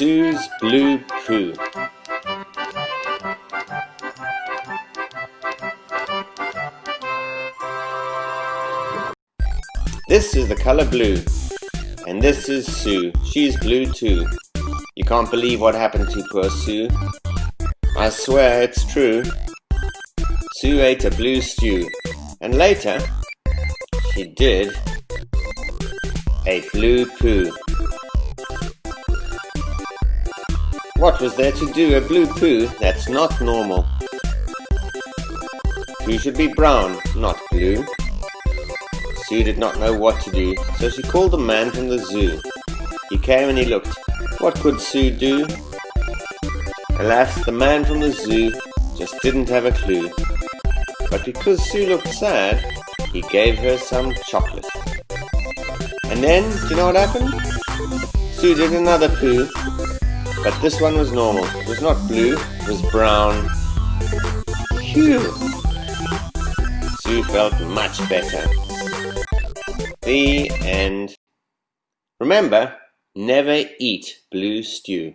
Sue's Blue Poo This is the color blue. And this is Sue. She's blue too. You can't believe what happened to poor Sue. I swear it's true. Sue ate a blue stew. And later, she did a blue poo. What was there to do a blue poo? That's not normal. Poo should be brown, not blue. Sue did not know what to do, so she called the man from the zoo. He came and he looked. What could Sue do? Alas, the man from the zoo just didn't have a clue. But because Sue looked sad, he gave her some chocolate. And then, do you know what happened? Sue did another poo, but this one was normal. It was not blue, it was brown. Phew! Sue felt much better. The end. Remember, never eat blue stew.